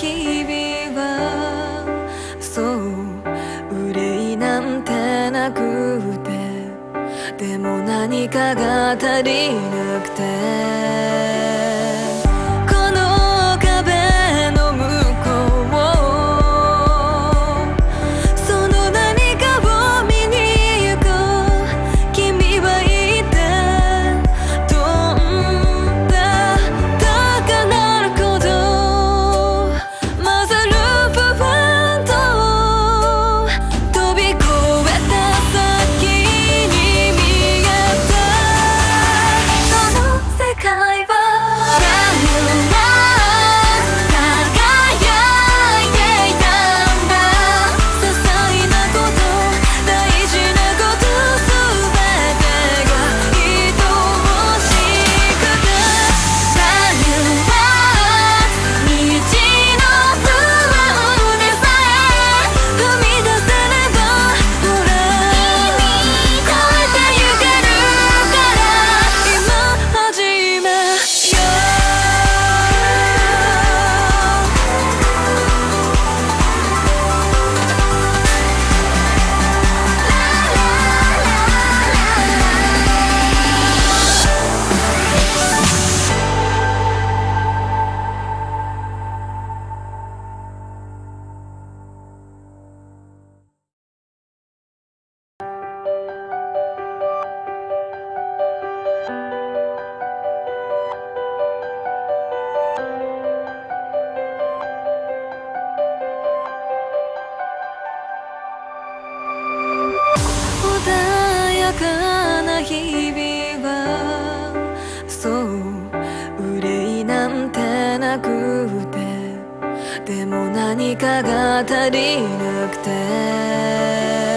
日々はそう憂いなんてなくてでも何かが足りなくて。かな日々はそう憂いなんてなくてでも何かが足りなくて。